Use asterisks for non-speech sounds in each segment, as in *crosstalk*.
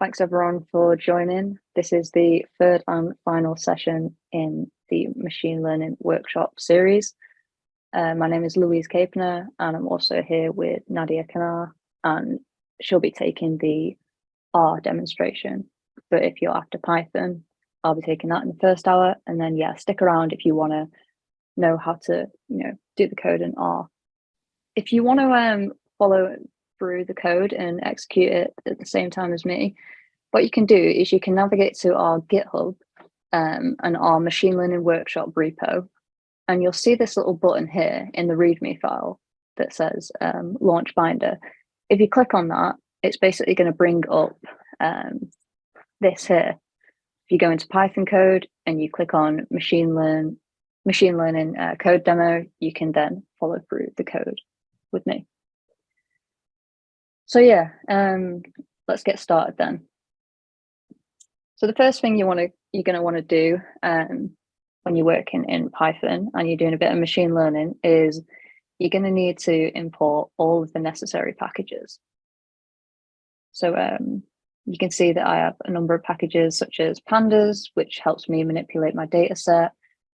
Thanks everyone for joining. This is the third and final session in the machine learning workshop series. Uh, my name is Louise Capener and I'm also here with Nadia Kanar and she'll be taking the R demonstration. But if you're after Python, I'll be taking that in the first hour and then yeah, stick around if you want to know how to, you know, do the code in R. If you want to um, follow through the code and execute it at the same time as me, what you can do is you can navigate to our GitHub um, and our machine learning workshop repo, and you'll see this little button here in the README file that says um, launch binder. If you click on that, it's basically going to bring up um, this here. If you go into Python code and you click on machine learn machine learning uh, code demo, you can then follow through the code with me. So yeah, um, let's get started then. So the first thing you want to you're going to want to do um, when you're working in Python and you're doing a bit of machine learning is you're going to need to import all of the necessary packages. So um, you can see that I have a number of packages such as pandas, which helps me manipulate my data set.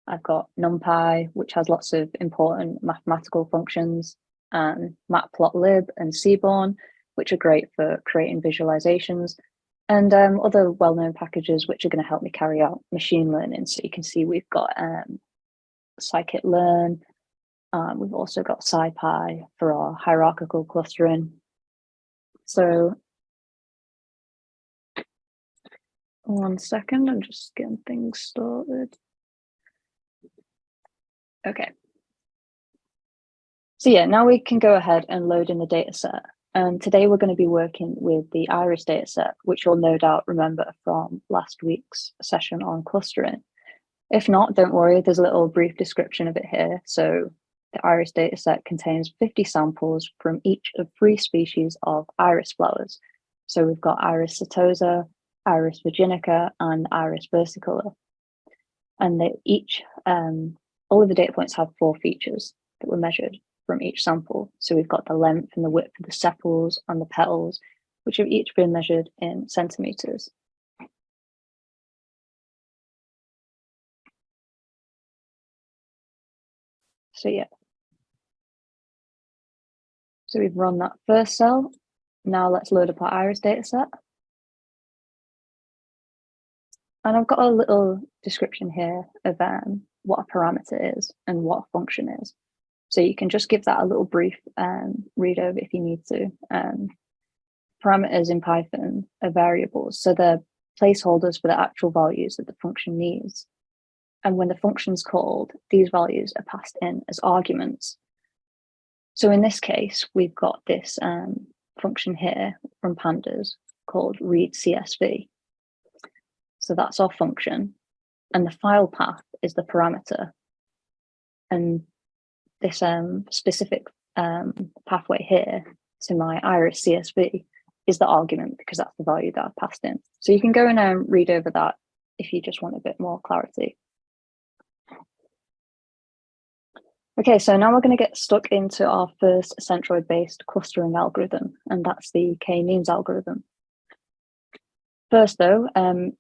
I've got NumPy, which has lots of important mathematical functions, and matplotlib and seaborn, which are great for creating visualizations, and um, other well-known packages which are going to help me carry out machine learning. So you can see we've got um, scikit-learn, um, we've also got SciPy for our hierarchical clustering. So one second, I'm just getting things started. Okay. So yeah, now we can go ahead and load in the data set. And today we're going to be working with the IRIS dataset, which you'll no doubt remember from last week's session on clustering. If not, don't worry, there's a little brief description of it here. So the IRIS dataset contains 50 samples from each of three species of iris flowers. So we've got Iris setosa, Iris virginica, and Iris versicolor. And they each, um, all of the data points have four features that were measured from each sample. So we've got the length and the width of the sepals and the petals, which have each been measured in centimeters. So yeah. So we've run that first cell. Now let's load up our iris dataset. And I've got a little description here of um, what a parameter is and what a function is. So you can just give that a little brief um, read over if you need to. Um, parameters in Python are variables, so they're placeholders for the actual values that the function needs. And when the function's called, these values are passed in as arguments. So in this case, we've got this um, function here from pandas called read CSV. So that's our function. And the file path is the parameter. And this um, specific um, pathway here to my iris CSV is the argument because that's the value that I've passed in. So you can go and um, read over that if you just want a bit more clarity. Okay, so now we're going to get stuck into our first centroid-based clustering algorithm, and that's the k-means algorithm. First, though, um,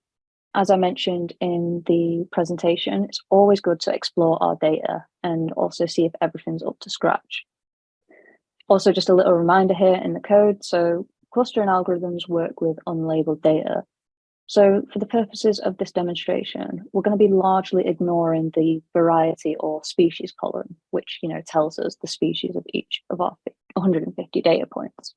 as I mentioned in the presentation, it's always good to explore our data and also see if everything's up to scratch. Also, just a little reminder here in the code. So clustering algorithms work with unlabeled data. So for the purposes of this demonstration, we're going to be largely ignoring the variety or species column, which you know tells us the species of each of our 150 data points.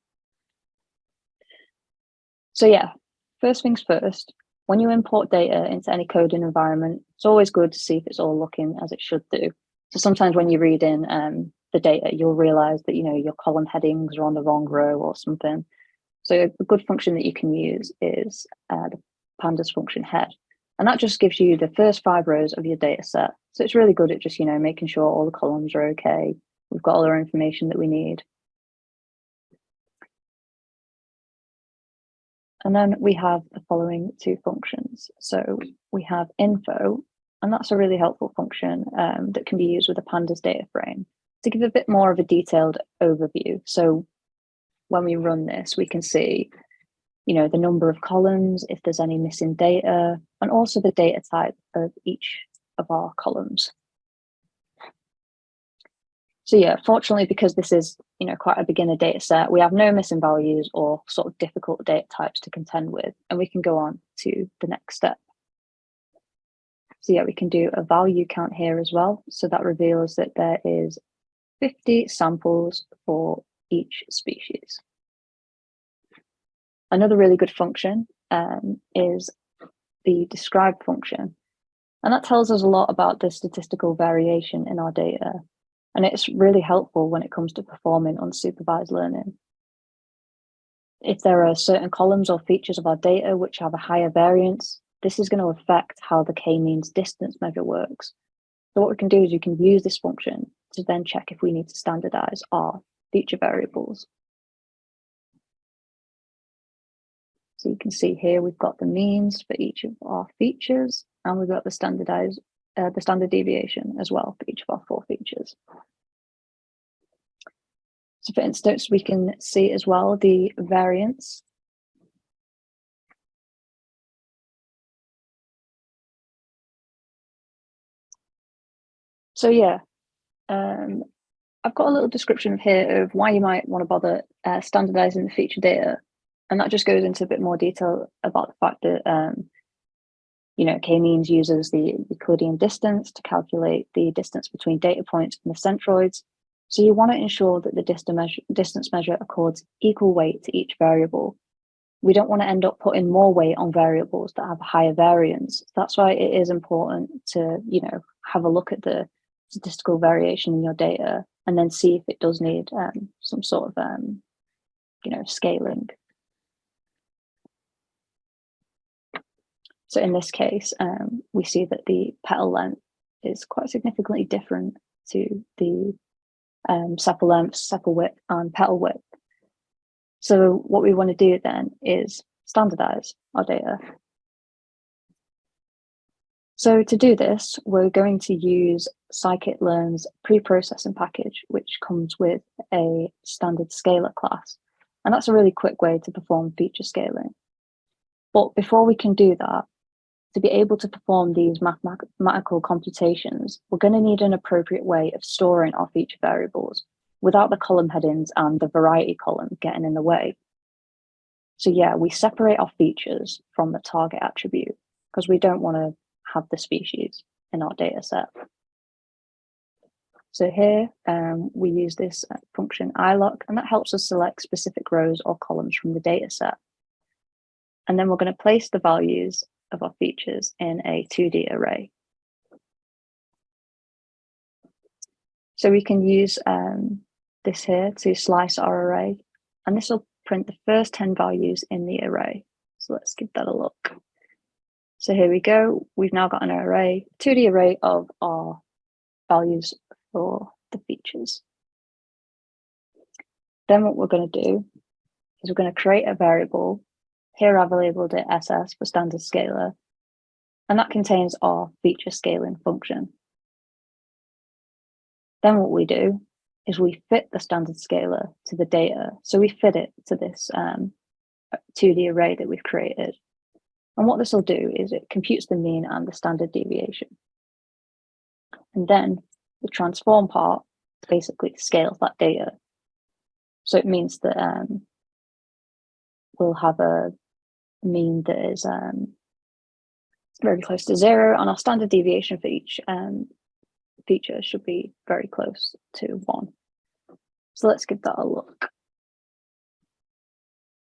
So yeah, first things first, when you import data into any coding environment, it's always good to see if it's all looking as it should do. So sometimes when you read in um, the data, you'll realize that, you know, your column headings are on the wrong row or something. So a good function that you can use is uh, the pandas function head. And that just gives you the first five rows of your data set. So it's really good at just, you know, making sure all the columns are okay. We've got all our information that we need. And then we have the following two functions. So we have info, and that's a really helpful function um, that can be used with a pandas data frame to give a bit more of a detailed overview. So when we run this, we can see you know, the number of columns, if there's any missing data, and also the data type of each of our columns. So yeah, fortunately, because this is, you know, quite a beginner data set, we have no missing values or sort of difficult data types to contend with, and we can go on to the next step. So yeah, we can do a value count here as well. So that reveals that there is 50 samples for each species. Another really good function um, is the describe function. And that tells us a lot about the statistical variation in our data. And it's really helpful when it comes to performing unsupervised learning. If there are certain columns or features of our data which have a higher variance, this is going to affect how the k-means distance measure works. So what we can do is you can use this function to then check if we need to standardize our feature variables. So you can see here we've got the means for each of our features and we've got the standardized uh, the standard deviation as well for each of our four features. So for instance, we can see as well the variance So yeah, um, I've got a little description here of why you might want to bother uh, standardizing the feature data. And that just goes into a bit more detail about the fact that, um, you know, k-means uses the Euclidean distance to calculate the distance between data points and the centroids. So you want to ensure that the distance measure, accords equal weight to each variable. We don't want to end up putting more weight on variables that have higher variance. That's why it is important to, you know, have a look at the statistical variation in your data and then see if it does need um, some sort of, um, you know, scaling. So in this case, um, we see that the petal length is quite significantly different to the um, sepal length, sepal width and petal width. So what we want to do then is standardize our data so to do this, we're going to use scikit-learn's pre-processing package, which comes with a standard scaler class. And that's a really quick way to perform feature scaling. But before we can do that, to be able to perform these mathematical computations, we're going to need an appropriate way of storing our feature variables without the column headings and the variety column getting in the way. So yeah, we separate our features from the target attribute because we don't want to have the species in our data set. So here um, we use this function iloc, and that helps us select specific rows or columns from the data set. And then we're going to place the values of our features in a 2D array. So we can use um, this here to slice our array, and this will print the first 10 values in the array. So let's give that a look. So here we go. We've now got an array, 2D array of our values for the features. Then what we're going to do is we're going to create a variable. Here I've labeled it SS for standard scaler, and that contains our feature scaling function. Then what we do is we fit the standard scaler to the data. So we fit it to this um, 2D array that we've created. And what this will do is it computes the mean and the standard deviation. And then the transform part basically scales that data. So it means that um, we'll have a mean that is um, very close to zero and our standard deviation for each um, feature should be very close to one. So let's give that a look.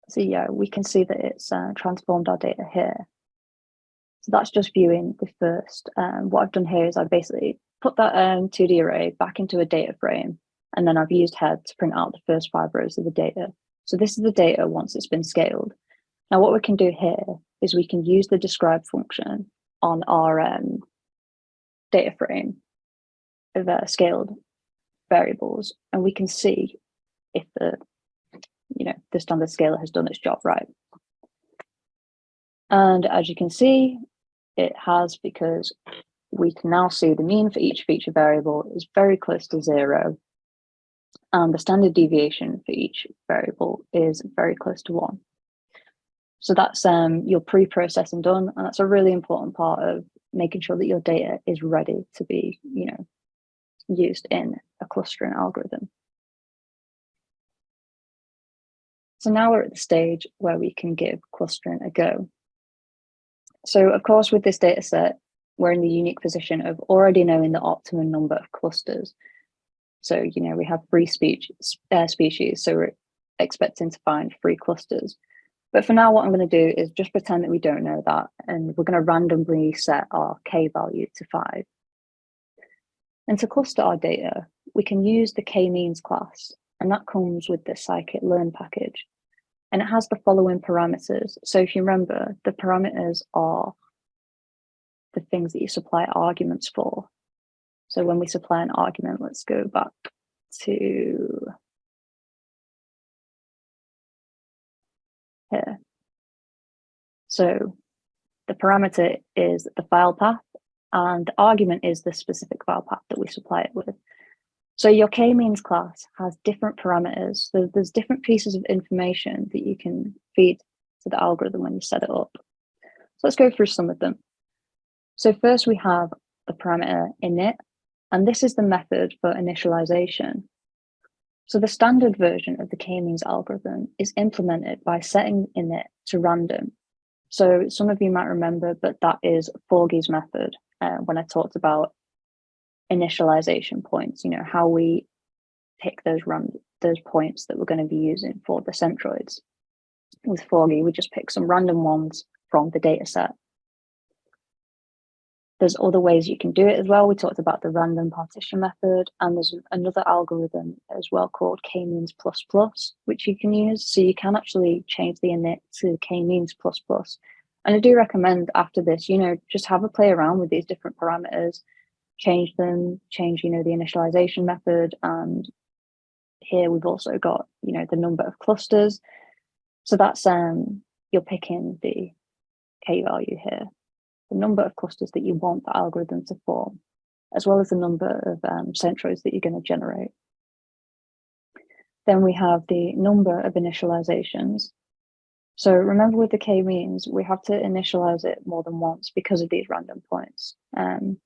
So yeah, we can see that it's uh, transformed our data here. So that's just viewing the first. Um, what I've done here is I've basically put that um, 2D array back into a data frame, and then I've used head to print out the first five rows of the data. So this is the data once it's been scaled. Now what we can do here is we can use the describe function on our um, data frame of uh, scaled variables, and we can see if the you know, the standard scaler has done its job right. And as you can see, it has because we can now see the mean for each feature variable is very close to zero. And the standard deviation for each variable is very close to one. So that's um, your pre-processing done, and that's a really important part of making sure that your data is ready to be, you know, used in a clustering algorithm. So now we're at the stage where we can give clustering a go. So of course, with this data set, we're in the unique position of already knowing the optimum number of clusters. So, you know, we have three speech, uh, species, so we're expecting to find three clusters. But for now, what I'm going to do is just pretend that we don't know that, and we're going to randomly set our k value to five. And to cluster our data, we can use the k-means class, and that comes with the scikit-learn package. And it has the following parameters. So if you remember, the parameters are the things that you supply arguments for. So when we supply an argument, let's go back to here. So the parameter is the file path and the argument is the specific file path that we supply it with. So your k-means class has different parameters. So there's different pieces of information that you can feed to the algorithm when you set it up. So let's go through some of them. So first we have the parameter init, and this is the method for initialization. So the standard version of the k-means algorithm is implemented by setting init to random. So some of you might remember, but that is Forgy's method uh, when I talked about initialization points, you know, how we pick those run those points that we're going to be using for the centroids. With Forgy, we just pick some random ones from the data set there's other ways you can do it as well. We talked about the random partition method, and there's another algorithm as well called k-means plus plus, which you can use. So you can actually change the init to k-means plus plus. And I do recommend after this, you know, just have a play around with these different parameters, change them, change, you know, the initialization method. And here we've also got, you know, the number of clusters. So that's, um, you're picking the k value here the number of clusters that you want the algorithm to form, as well as the number of um, centroids that you're going to generate. Then we have the number of initializations. So remember with the k-means, we have to initialize it more than once because of these random points. Um,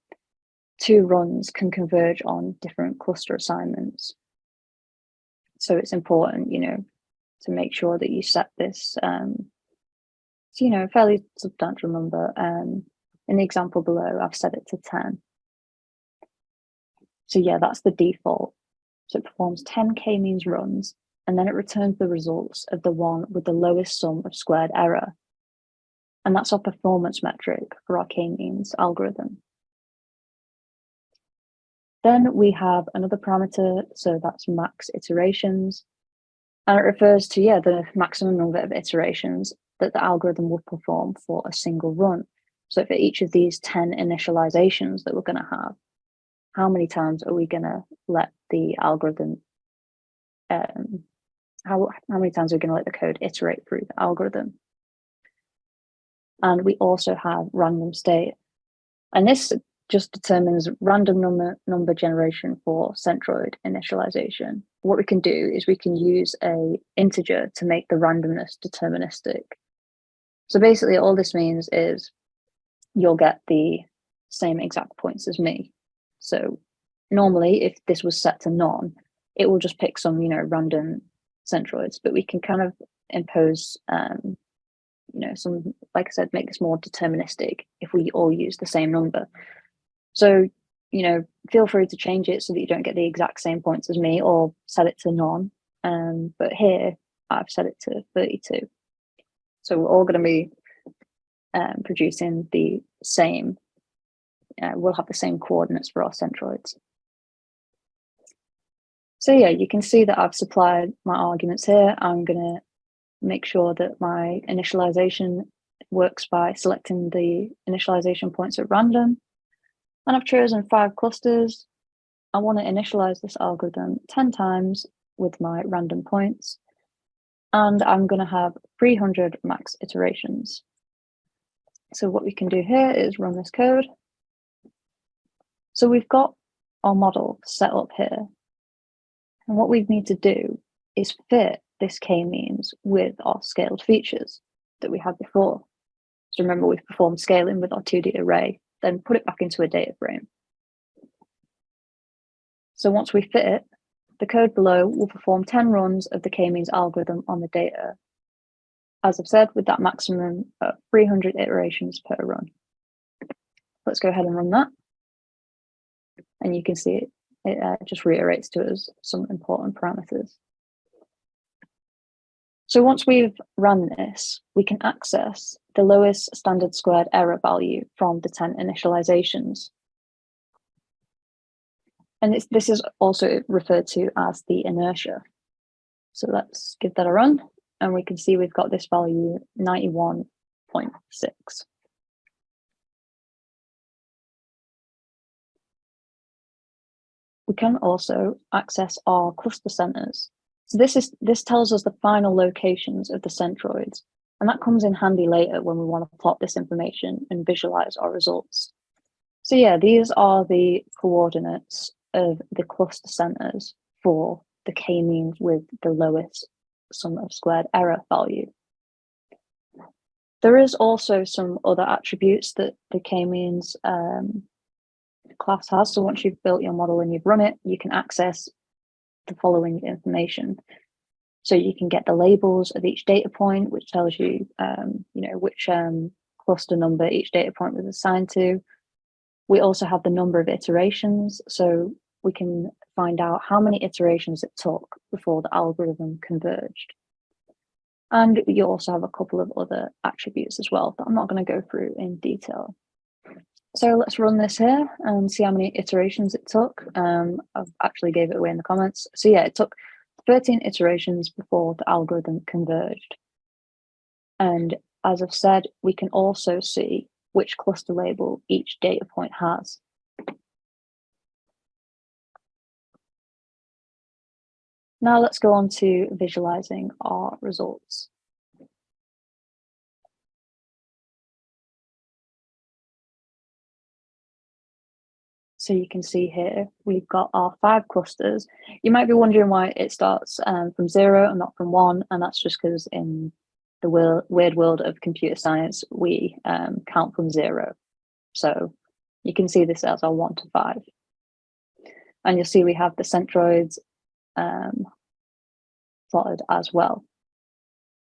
two runs can converge on different cluster assignments. So it's important, you know, to make sure that you set this um, you know, a fairly substantial number. Um, in the example below, I've set it to 10. So yeah, that's the default. So it performs 10 k-means runs, and then it returns the results of the one with the lowest sum of squared error. And that's our performance metric for our k-means algorithm. Then we have another parameter, so that's max iterations. And it refers to, yeah, the maximum number of iterations that the algorithm will perform for a single run. So for each of these 10 initializations that we're going to have, how many times are we going to let the algorithm, um, how, how many times are we going to let the code iterate through the algorithm? And we also have random state. And this just determines random number, number generation for centroid initialization. What we can do is we can use a integer to make the randomness deterministic. So basically all this means is you'll get the same exact points as me. So normally if this was set to none, it will just pick some, you know, random centroids, but we can kind of impose, um, you know, some, like I said, make this more deterministic if we all use the same number. So, you know, feel free to change it so that you don't get the exact same points as me or set it to none. Um, but here I've set it to 32. So we're all going to be um, producing the same, uh, we'll have the same coordinates for our centroids. So yeah, you can see that I've supplied my arguments here. I'm going to make sure that my initialization works by selecting the initialization points at random. And I've chosen five clusters. I want to initialize this algorithm 10 times with my random points and I'm going to have 300 max iterations. So what we can do here is run this code. So we've got our model set up here. And what we need to do is fit this k-means with our scaled features. that we had before. So remember we've performed scaling with our 2D array, then put it back into a data frame. So once we fit it, the code below will perform 10 runs of the k-means algorithm on the data. As I've said, with that maximum of 300 iterations per run. Let's go ahead and run that. And you can see it, it uh, just reiterates to us some important parameters. So once we've run this, we can access the lowest standard squared error value from the 10 initializations. And this is also referred to as the inertia. So let's give that a run and we can see we've got this value 91.6. We can also access our cluster centers. So this is this tells us the final locations of the centroids, and that comes in handy later when we want to plot this information and visualize our results. So yeah, these are the coordinates of the cluster centers for the k-means with the lowest sum of squared error value. There is also some other attributes that the k-means um, class has. So once you've built your model and you've run it, you can access the following information. So you can get the labels of each data point, which tells you, um, you know, which um, cluster number each data point was assigned to. We also have the number of iterations. So we can find out how many iterations it took before the algorithm converged. And you also have a couple of other attributes as well that I'm not going to go through in detail. So let's run this here and see how many iterations it took. Um, I've actually gave it away in the comments. So yeah, it took 13 iterations before the algorithm converged. And as I've said, we can also see which cluster label each data point has. Now let's go on to visualizing our results. So you can see here, we've got our five clusters. You might be wondering why it starts um, from zero and not from one, and that's just because in the weird world of computer science, we um, count from zero. So you can see this as our one to five. And you'll see we have the centroids um, plotted as well.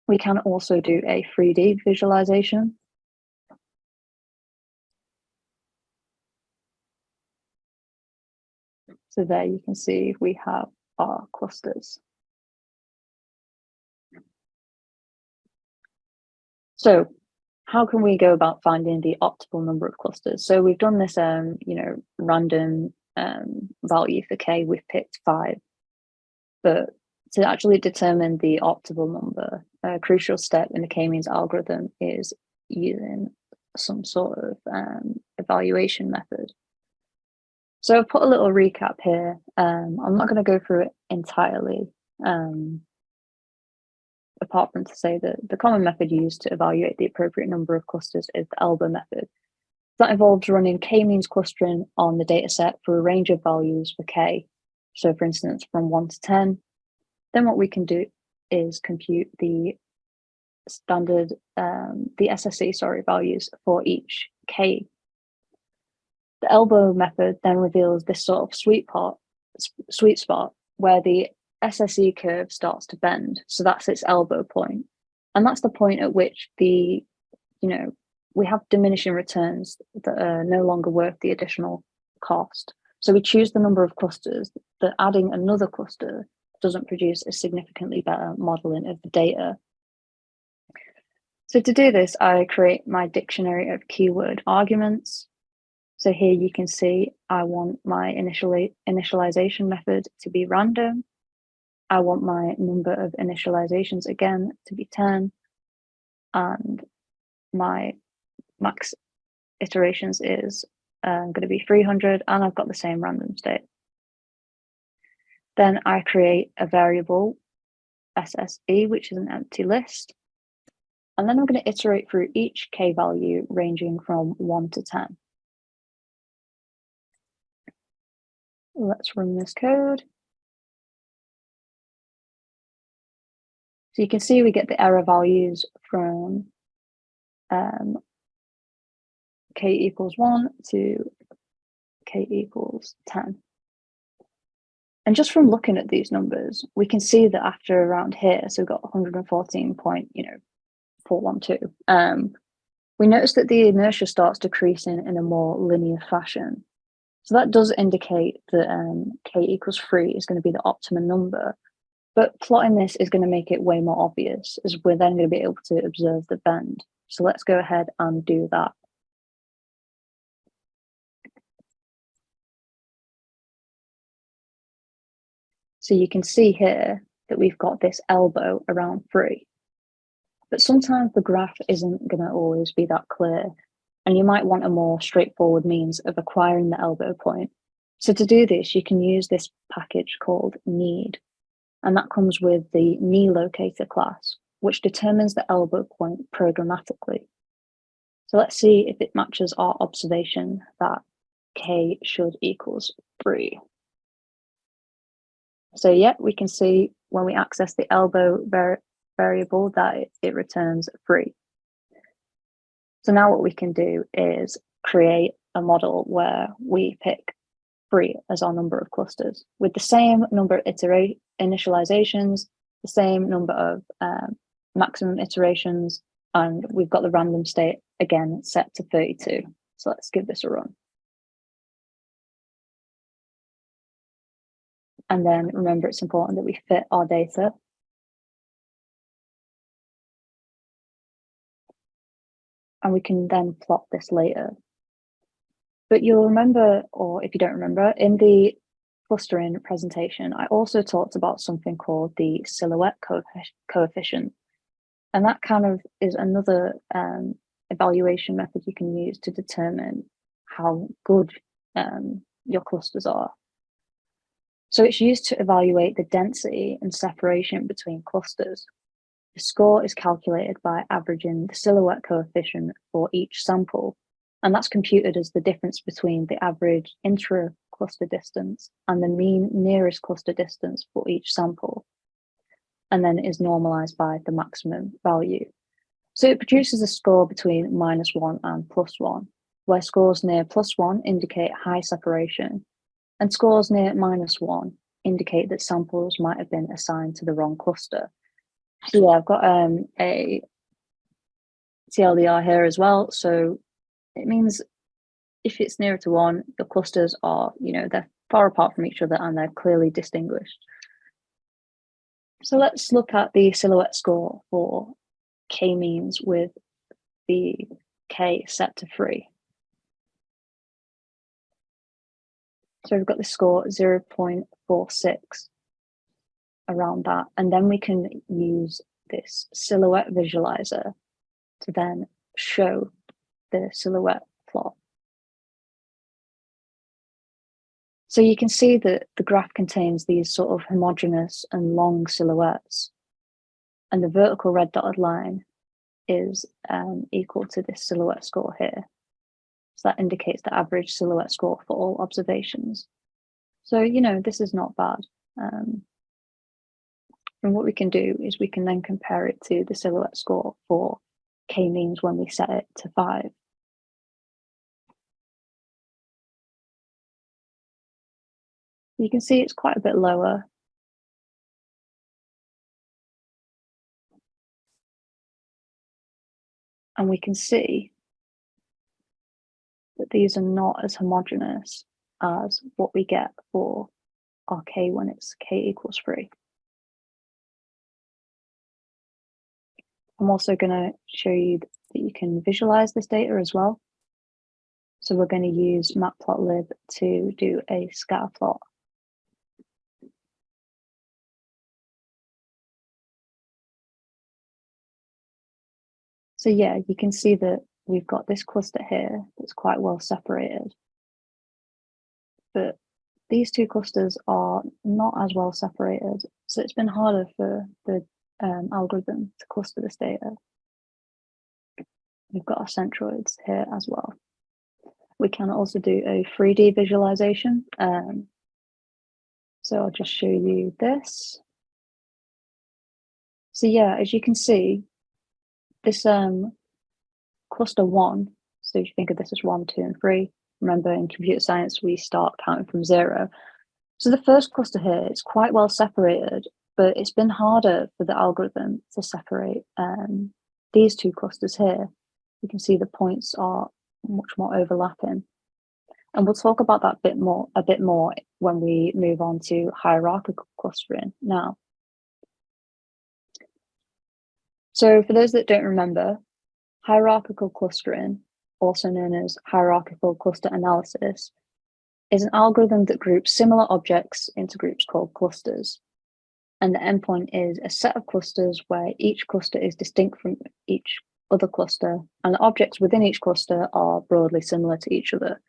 We can also do a 3D visualization. So there you can see we have our clusters. So how can we go about finding the optimal number of clusters? So we've done this, um, you know, random um, value for k, we've picked five, but to actually determine the optimal number, a crucial step in the k-means algorithm is using some sort of um, evaluation method. So I've put a little recap here. Um, I'm not going to go through it entirely, um, apart from to say that the common method used to evaluate the appropriate number of clusters is the elbow method. That involves running k-means clustering on the dataset for a range of values for k. So for instance, from 1 to 10, then what we can do is compute the standard, um, the SSE, sorry, values for each K. The elbow method then reveals this sort of sweet part, sweet spot where the SSE curve starts to bend. So that's its elbow point. And that's the point at which the, you know, we have diminishing returns that are no longer worth the additional cost. So we choose the number of clusters that adding another cluster doesn't produce a significantly better modeling of the data. So to do this, I create my dictionary of keyword arguments. So here you can see I want my initialization method to be random. I want my number of initializations again to be 10 and my max iterations is um, going to be 300 and I've got the same random state. Then I create a variable SSE, which is an empty list. And then I'm going to iterate through each k value ranging from 1 to 10. Let's run this code. So you can see we get the error values from um, k equals 1 to k equals 10. And just from looking at these numbers, we can see that after around here, so we've got 114 point, you know, 412, um, we notice that the inertia starts decreasing in a more linear fashion. So that does indicate that um, k equals 3 is going to be the optimum number. But plotting this is going to make it way more obvious as we're then going to be able to observe the bend. So let's go ahead and do that. So you can see here that we've got this elbow around three. But sometimes the graph isn't going to always be that clear, and you might want a more straightforward means of acquiring the elbow point. So to do this, you can use this package called kneed, and that comes with the KneeLocator class, which determines the elbow point programmatically. So let's see if it matches our observation that k should equals 3. So yeah, we can see when we access the elbow var variable that it, it returns free. So now what we can do is create a model where we pick three as our number of clusters with the same number of iterate initializations, the same number of um, maximum iterations, and we've got the random state again set to 32. So let's give this a run. And then remember, it's important that we fit our data. And we can then plot this later. But you'll remember, or if you don't remember, in the clustering presentation, I also talked about something called the silhouette coefficient. And that kind of is another um, evaluation method you can use to determine how good um, your clusters are. So it's used to evaluate the density and separation between clusters. The score is calculated by averaging the silhouette coefficient for each sample, and that's computed as the difference between the average intra-cluster distance and the mean nearest cluster distance for each sample, and then is normalized by the maximum value. So it produces a score between minus one and plus one, where scores near plus one indicate high separation and scores near minus one indicate that samples might have been assigned to the wrong cluster. So yeah, I've got um, a TLDR here as well. So it means if it's nearer to one, the clusters are, you know, they're far apart from each other and they're clearly distinguished. So let's look at the silhouette score for k-means with the k set to three. So we've got the score 0 0.46 around that. And then we can use this silhouette visualizer to then show the silhouette plot. So you can see that the graph contains these sort of homogeneous and long silhouettes. And the vertical red dotted line is um, equal to this silhouette score here. That indicates the average silhouette score for all observations. So, you know, this is not bad. Um, and what we can do is we can then compare it to the silhouette score for k-means when we set it to five. You can see it's quite a bit lower. And we can see that these are not as homogeneous as what we get for our k when it's k equals 3. I'm also going to show you that you can visualize this data as well. So we're going to use matplotlib to do a scatter plot. So yeah, you can see that we've got this cluster here that's quite well separated. But these two clusters are not as well separated. So it's been harder for the um, algorithm to cluster this data. We've got our centroids here as well. We can also do a 3D visualization. Um, so I'll just show you this. So yeah, as you can see, this um, cluster one, so if you think of this as one, two, and three, remember in computer science, we start counting from zero. So the first cluster here is quite well separated, but it's been harder for the algorithm to separate um, these two clusters here. You can see the points are much more overlapping. And we'll talk about that bit more, a bit more when we move on to hierarchical clustering now. So for those that don't remember, hierarchical clustering, also known as hierarchical cluster analysis, is an algorithm that groups similar objects into groups called clusters. And the endpoint is a set of clusters where each cluster is distinct from each other cluster, and the objects within each cluster are broadly similar to each other.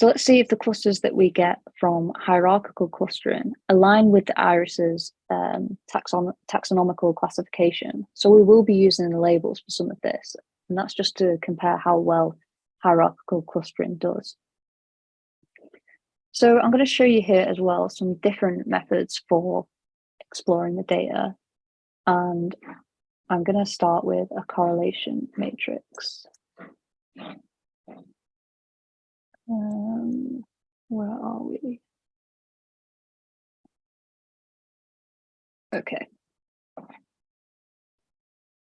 So let's see if the clusters that we get from hierarchical clustering align with the IRIS's um, taxon taxonomical classification. So we will be using the labels for some of this, and that's just to compare how well hierarchical clustering does. So I'm going to show you here as well some different methods for exploring the data. And I'm going to start with a correlation matrix. Um, where are we? Okay.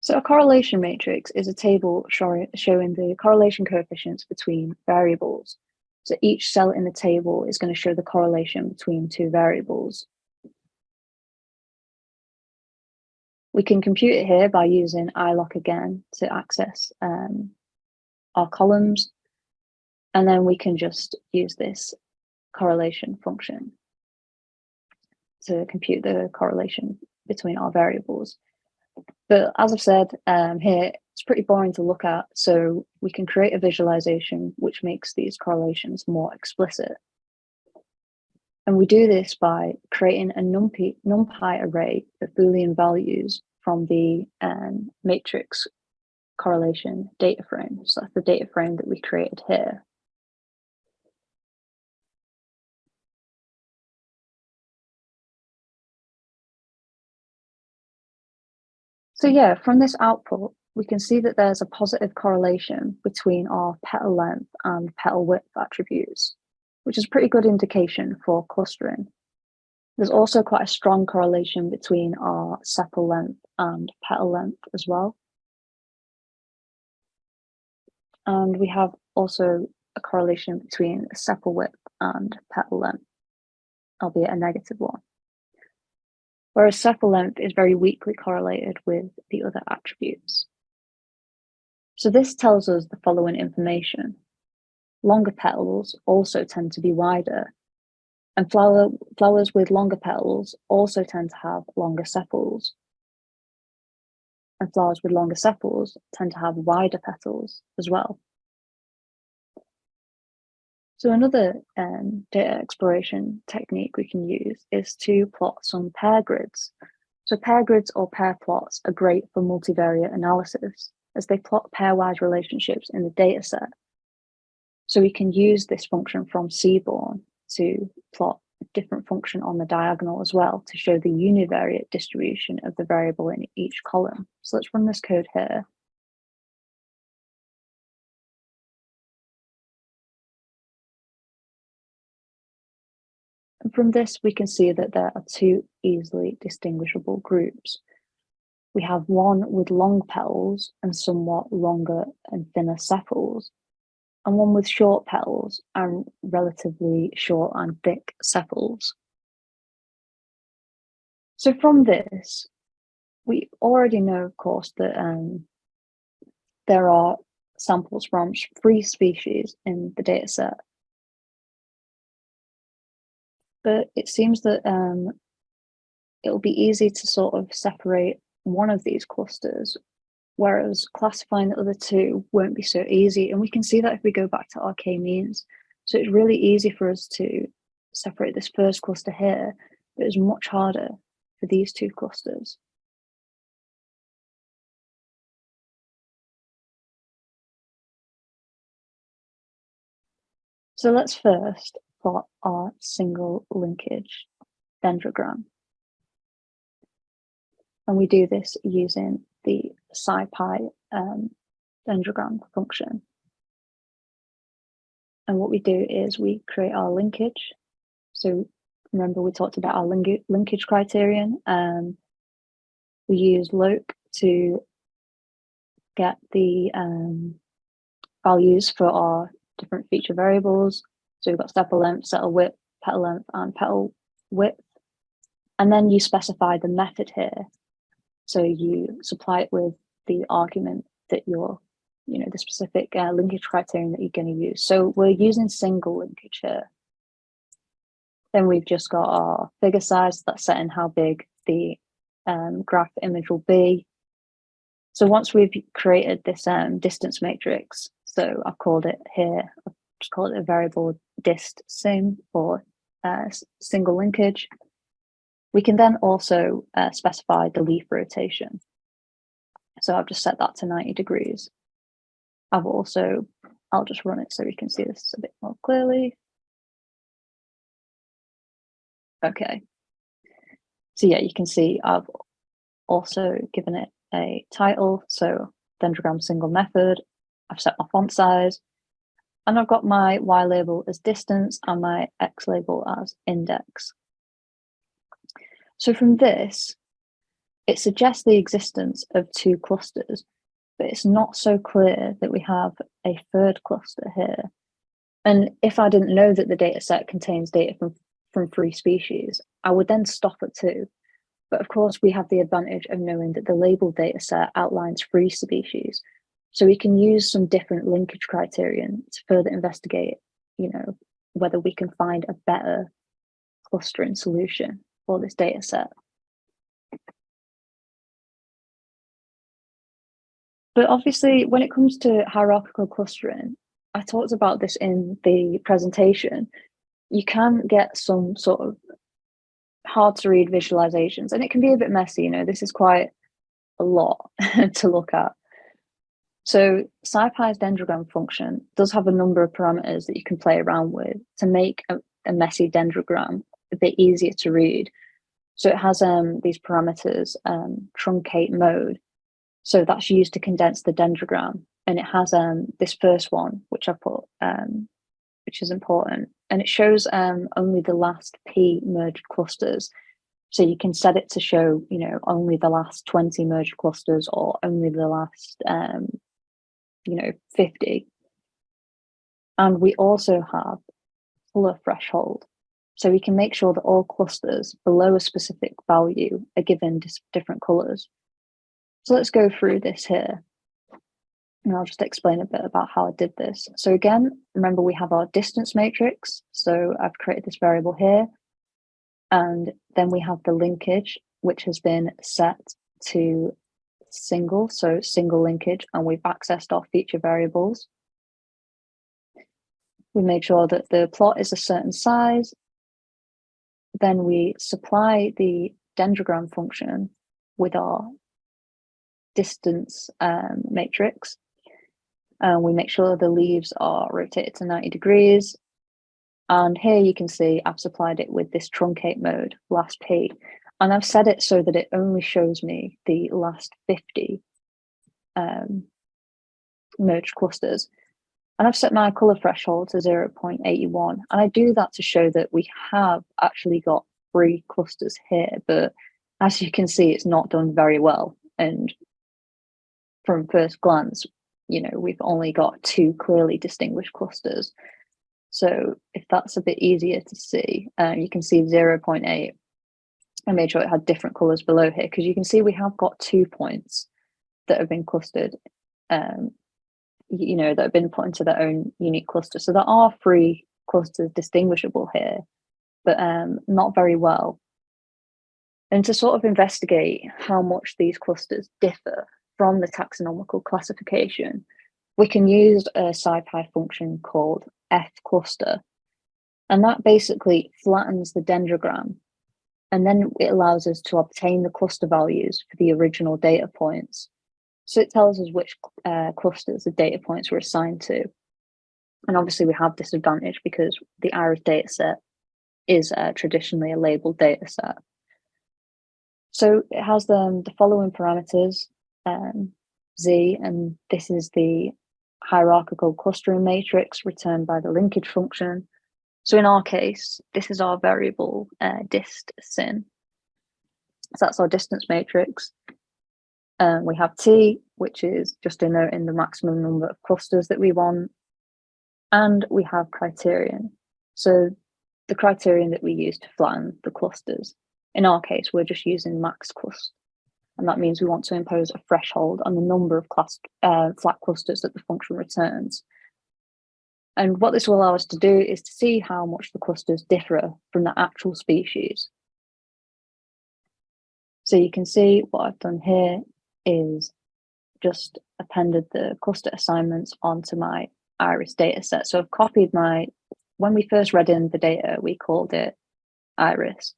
So a correlation matrix is a table showing the correlation coefficients between variables. So each cell in the table is going to show the correlation between two variables. We can compute it here by using iloc again to access um, our columns. And then we can just use this correlation function to compute the correlation between our variables. But as I've said um, here, it's pretty boring to look at, so we can create a visualization which makes these correlations more explicit. And we do this by creating a NumPy, NumPy array of Boolean values from the um, matrix correlation data frame. So that's the data frame that we created here. So yeah, from this output, we can see that there's a positive correlation between our petal length and petal width attributes, which is a pretty good indication for clustering. There's also quite a strong correlation between our sepal length and petal length as well. And we have also a correlation between sepal width and petal length, albeit a negative one whereas sepal length is very weakly correlated with the other attributes. So this tells us the following information. Longer petals also tend to be wider, and flower, flowers with longer petals also tend to have longer sepals. And flowers with longer sepals tend to have wider petals as well. So another um, data exploration technique we can use is to plot some pair grids. So pair grids or pair plots are great for multivariate analysis as they plot pairwise relationships in the data set. So we can use this function from Seaborn to plot a different function on the diagonal as well to show the univariate distribution of the variable in each column. So let's run this code here. And from this, we can see that there are two easily distinguishable groups. We have one with long petals and somewhat longer and thinner sepals, and one with short petals and relatively short and thick sepals. So from this, we already know, of course, that um, there are samples from three species in the data set but it seems that um, it'll be easy to sort of separate one of these clusters, whereas classifying the other two won't be so easy. And we can see that if we go back to our k-means. So it's really easy for us to separate this first cluster here, but it's much harder for these two clusters. So let's first plot our single linkage dendrogram. And we do this using the SciPy um, dendrogram function. And what we do is we create our linkage. So remember we talked about our link linkage criterion. Um, we use loc to get the um, values for our different feature variables. So we've got sepal length, sepal width, petal length, and petal width. And then you specify the method here. So you supply it with the argument that you're, you know, the specific uh, linkage criterion that you're going to use. So we're using single linkage here. Then we've just got our figure size that's setting how big the um, graph image will be. So once we've created this um, distance matrix, so I've called it here, I've just called it a variable dist sim or uh, single linkage. We can then also uh, specify the leaf rotation. So I've just set that to 90 degrees. I've also, I'll just run it so we can see this a bit more clearly. Okay. So yeah, you can see I've also given it a title. So dendrogram single method. I've set my font size and I've got my Y label as distance and my X label as index. So from this, it suggests the existence of two clusters, but it's not so clear that we have a third cluster here. And if I didn't know that the data set contains data from, from three species, I would then stop at two. But of course, we have the advantage of knowing that the label data set outlines three species. So we can use some different linkage criterion to further investigate, you know, whether we can find a better clustering solution for this data set. But obviously, when it comes to hierarchical clustering, I talked about this in the presentation, you can get some sort of hard to read visualizations and it can be a bit messy, you know, this is quite a lot *laughs* to look at. So SciPy's dendrogram function does have a number of parameters that you can play around with to make a, a messy dendrogram a bit easier to read. So it has um, these parameters, um, truncate mode. So that's used to condense the dendrogram. And it has um, this first one, which I put, um, which is important. And it shows um, only the last P merged clusters. So you can set it to show, you know, only the last 20 merged clusters or only the last, um, you know, 50. And we also have color threshold. So we can make sure that all clusters below a specific value are given different colors. So let's go through this here. And I'll just explain a bit about how I did this. So again, remember we have our distance matrix. So I've created this variable here. And then we have the linkage, which has been set to single, so single linkage, and we've accessed our feature variables. We made sure that the plot is a certain size then we supply the dendrogram function with our distance um, matrix. And we make sure the leaves are rotated to 90 degrees. And here you can see I've supplied it with this truncate mode, last P. And I've set it so that it only shows me the last 50 um, merged clusters. And I've set my color threshold to 0.81. And I do that to show that we have actually got three clusters here, but as you can see, it's not done very well. And from first glance, you know, we've only got two clearly distinguished clusters. So if that's a bit easier to see, uh, you can see 0.8. I made sure it had different colors below here because you can see we have got two points that have been clustered um, you know, that have been put into their own unique cluster. So there are three clusters distinguishable here, but um, not very well. And to sort of investigate how much these clusters differ from the taxonomical classification, we can use a SciPy function called fcluster. And that basically flattens the dendrogram. And then it allows us to obtain the cluster values for the original data points. So it tells us which uh, clusters the data points were assigned to. And obviously we have this advantage because the IRIS dataset is uh, traditionally a labeled data set. So it has the, the following parameters. Um, Z, and this is the hierarchical clustering matrix returned by the linkage function. So in our case, this is our variable uh, dist sin. So that's our distance matrix. Um, we have T, which is just in the maximum number of clusters that we want. And we have criterion. So the criterion that we use to flatten the clusters. In our case, we're just using max cluster. And that means we want to impose a threshold on the number of class, uh, flat clusters that the function returns. And what this will allow us to do is to see how much the clusters differ from the actual species. So you can see what I've done here is just appended the cluster assignments onto my iris data set. So I've copied my, when we first read in the data, we called it iris.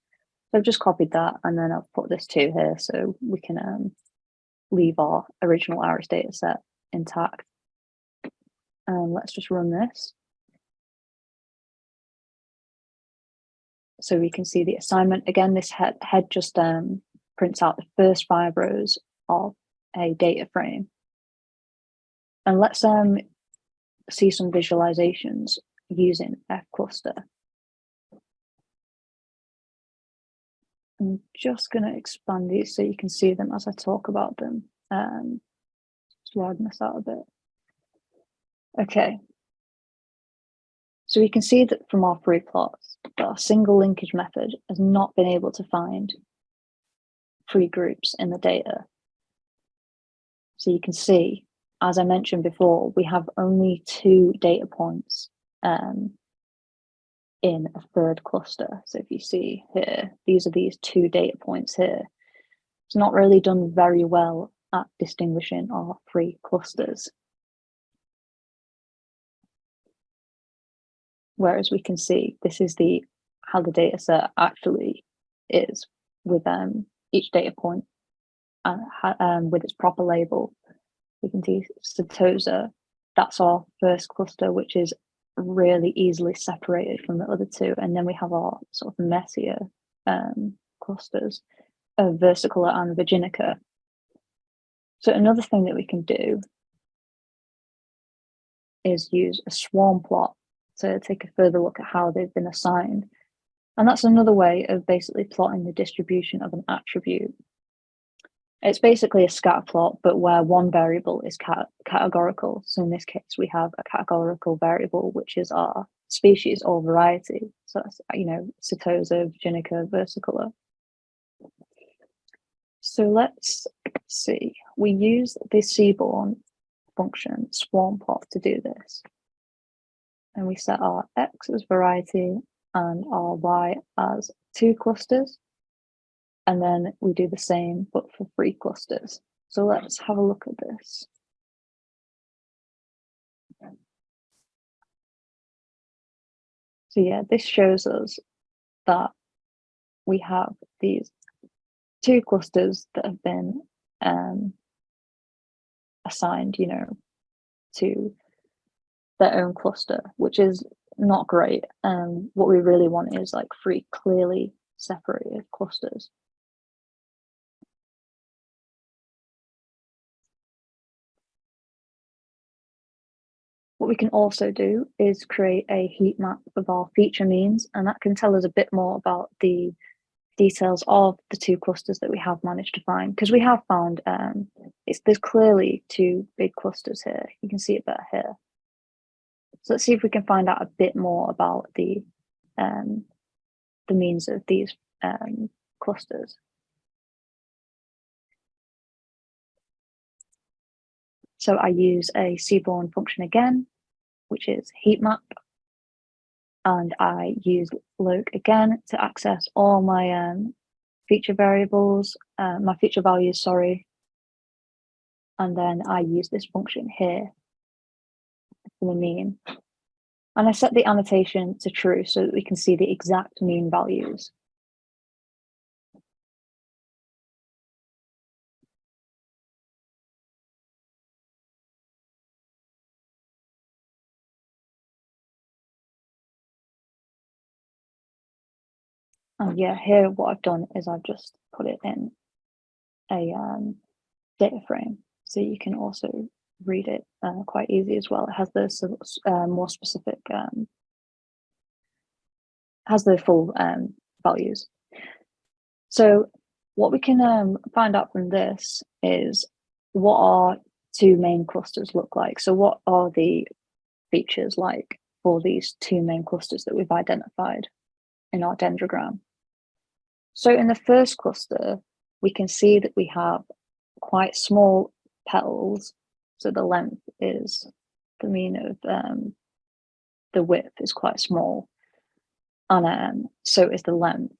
So I've just copied that and then I've put this two here so we can um, leave our original iris data set intact. Um, let's just run this. So we can see the assignment. Again, this head, head just um, prints out the first five rows of a data frame. And let's um, see some visualizations using fcluster. I'm just going to expand these so you can see them as I talk about them. Um, just widen this out a bit. Okay. So we can see that from our free plots that our single linkage method has not been able to find free groups in the data. So you can see, as I mentioned before, we have only two data points um, in a third cluster. So if you see here, these are these two data points here. It's not really done very well at distinguishing our three clusters. Whereas we can see this is the how the data set actually is with um, each data point and um, with its proper label. We can see Setosa, that's our first cluster, which is really easily separated from the other two. And then we have our sort of messier um, clusters of versicolor and virginica. So another thing that we can do is use a swarm plot to take a further look at how they've been assigned. And that's another way of basically plotting the distribution of an attribute it's basically a scatter plot, but where one variable is cat categorical. So in this case, we have a categorical variable, which is our species or variety. So that's, you know, Setosa, Virginica, versicolor. So let's see, we use the seaborn function swarm plot to do this. And we set our X as variety and our Y as two clusters. And then we do the same, but for three clusters. So let's have a look at this. So yeah, this shows us that we have these two clusters that have been um, assigned, you know, to their own cluster, which is not great. Um, what we really want is like three clearly separated clusters. What we can also do is create a heat map of our feature means, and that can tell us a bit more about the details of the two clusters that we have managed to find because we have found um, it's there's clearly two big clusters here. You can see it better here. So let's see if we can find out a bit more about the um, the means of these um, clusters. So I use a seaborn function again, which is heat map. And I use loc again to access all my um, feature variables, uh, my feature values, sorry. And then I use this function here the mean. And I set the annotation to true so that we can see the exact mean values. And yeah, here what I've done is I've just put it in a um, data frame. So you can also read it uh, quite easy as well. It has the uh, more specific, um, has the full um, values. So what we can um, find out from this is what our two main clusters look like. So what are the features like for these two main clusters that we've identified in our dendrogram? So in the first cluster, we can see that we have quite small petals. So the length is the mean of um, the width is quite small. And um, so is the length.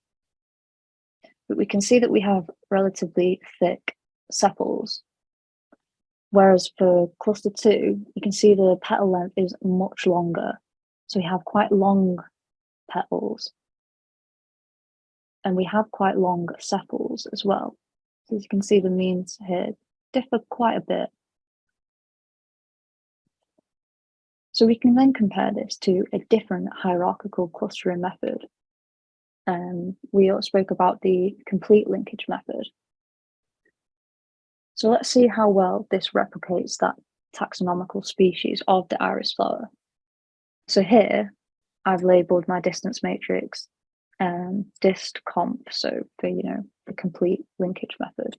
But we can see that we have relatively thick sepals. Whereas for cluster two, you can see the petal length is much longer. So we have quite long petals. And we have quite long sepals as well. So as you can see, the means here differ quite a bit. So we can then compare this to a different hierarchical clustering method. Um, we spoke about the complete linkage method. So let's see how well this replicates that taxonomical species of the iris flower. So here, I've labeled my distance matrix um, dist comp, so for, you know, the complete linkage method.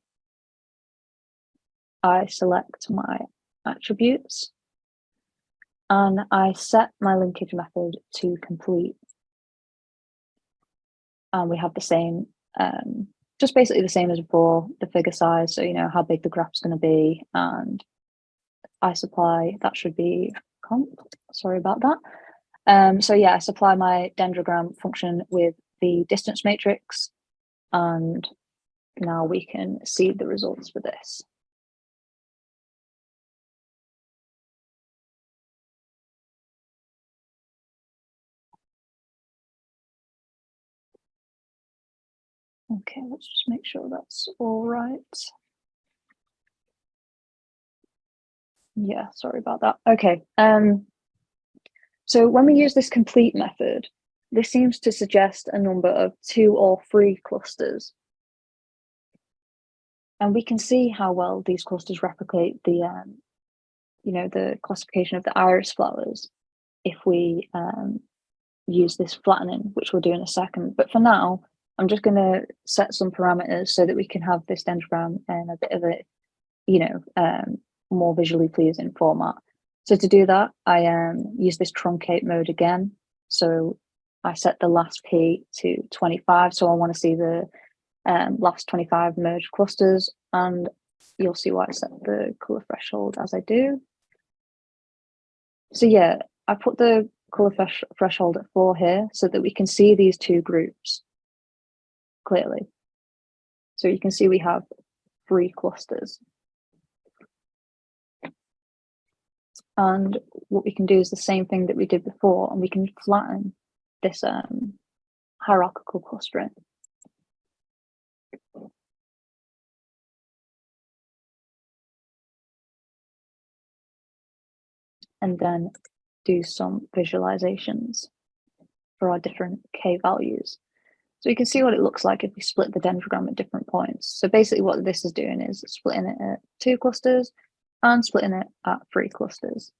I select my attributes and I set my linkage method to complete. And we have the same, um, just basically the same as before, the figure size. So, you know, how big the graph's going to be and I supply, that should be comp, sorry about that. Um, so yeah, I supply my dendrogram function with the distance matrix and now we can see the results for this. Okay, let's just make sure that's all right. Yeah, sorry about that. Okay, um, so when we use this complete method, this seems to suggest a number of two or three clusters. And we can see how well these clusters replicate the, um, you know, the classification of the iris flowers if we um, use this flattening, which we'll do in a second. But for now, I'm just going to set some parameters so that we can have this dendrogram in a bit of a, you know, um, more visually pleasing format. So to do that, I um, use this truncate mode again. So I set the last P to 25. So I want to see the um, last 25 merged clusters and you'll see why I set the color threshold as I do. So yeah, I put the color threshold at four here so that we can see these two groups clearly. So you can see we have three clusters. And what we can do is the same thing that we did before, and we can flatten this um, hierarchical clustering. And then do some visualizations for our different K values. So you can see what it looks like if we split the dendrogram at different points. So basically what this is doing is splitting it at two clusters and splitting it at three clusters.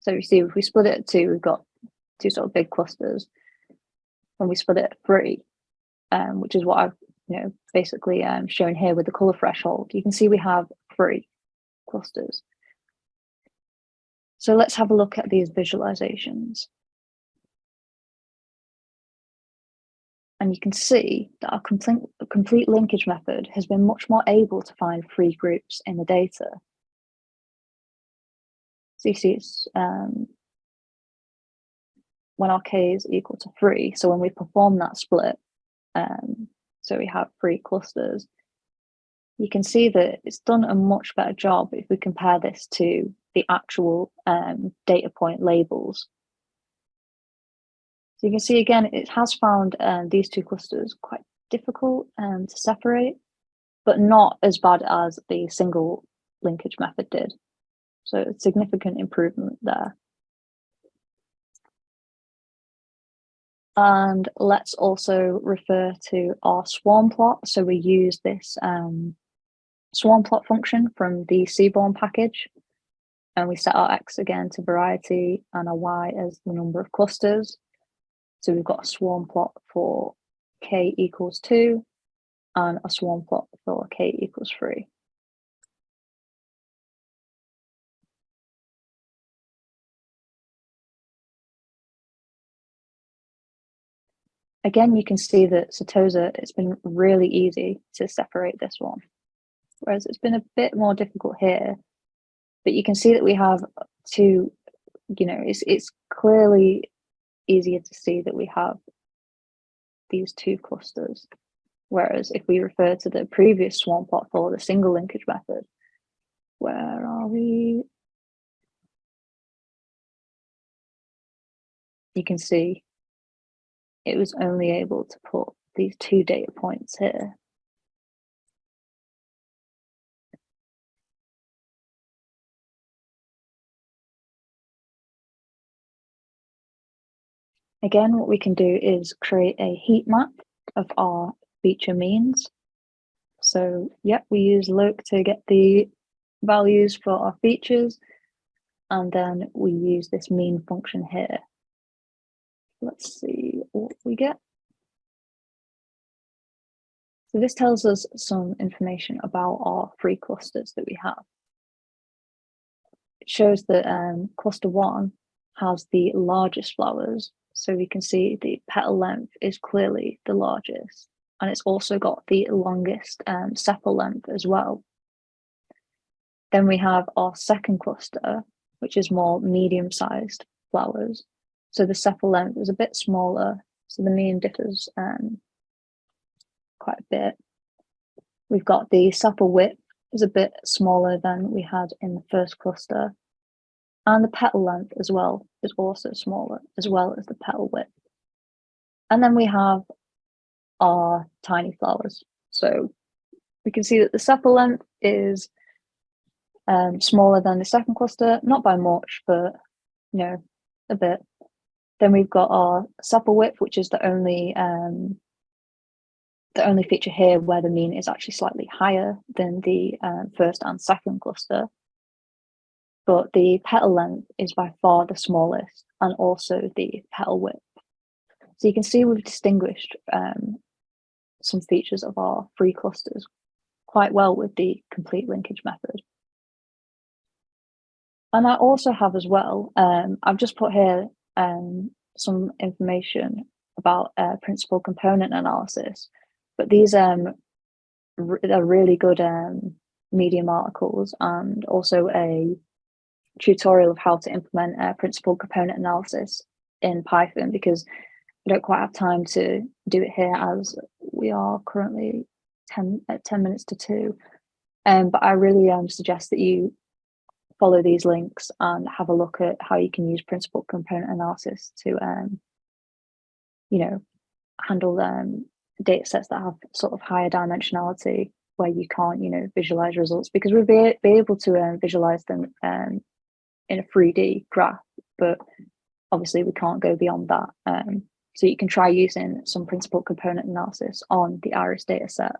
So you see if we split it at two, we've got two sort of big clusters. When we split it at three, um, which is what I've you know basically um, shown here with the color threshold, you can see we have three clusters. So let's have a look at these visualizations. And you can see that our complete, complete linkage method has been much more able to find free groups in the data. So you see it's um, when our k is equal to three. So when we perform that split, um, so we have three clusters, you can see that it's done a much better job if we compare this to the actual um, data point labels so you can see again, it has found um, these two clusters quite difficult um, to separate, but not as bad as the single linkage method did. So significant improvement there. And let's also refer to our swarm plot. So we use this um, swarm plot function from the Seaborn package. And we set our X again to variety and our Y as the number of clusters. So we've got a swarm plot for K equals two and a swarm plot for K equals three. Again, you can see that Setosa, it's been really easy to separate this one, whereas it's been a bit more difficult here. But you can see that we have two, you know, it's, it's clearly easier to see that we have these two clusters. Whereas if we refer to the previous swarm plot for the single linkage method, where are we? You can see it was only able to put these two data points here. Again, what we can do is create a heat map of our feature means. So, yep, we use loc to get the values for our features, and then we use this mean function here. Let's see what we get. So this tells us some information about our three clusters that we have. It shows that um, cluster one has the largest flowers. So we can see the petal length is clearly the largest. And it's also got the longest um, sepal length as well. Then we have our second cluster, which is more medium-sized flowers. So the sepal length is a bit smaller, so the mean differs um, quite a bit. We've got the sepal width is a bit smaller than we had in the first cluster. And the petal length as well is also smaller, as well as the petal width. And then we have our tiny flowers. So we can see that the sepal length is um, smaller than the second cluster, not by much, but you know, a bit. Then we've got our sepal width, which is the only um, the only feature here where the mean is actually slightly higher than the uh, first and second cluster. But the petal length is by far the smallest and also the petal width. So you can see we've distinguished um, some features of our three clusters quite well with the complete linkage method. And I also have as well, um, I've just put here um, some information about uh, principal component analysis, but these um, are really good um, Medium articles and also a tutorial of how to implement uh, principal component analysis in Python because I don't quite have time to do it here as we are currently 10, at uh, 10 minutes to two. Um, but I really um, suggest that you follow these links and have a look at how you can use principal component analysis to, um, you know, handle um, data sets that have sort of higher dimensionality where you can't, you know, visualize results because we'll be, be able to um, visualize them um, in a 3D graph, but obviously we can't go beyond that. Um, so you can try using some principal component analysis on the iris data set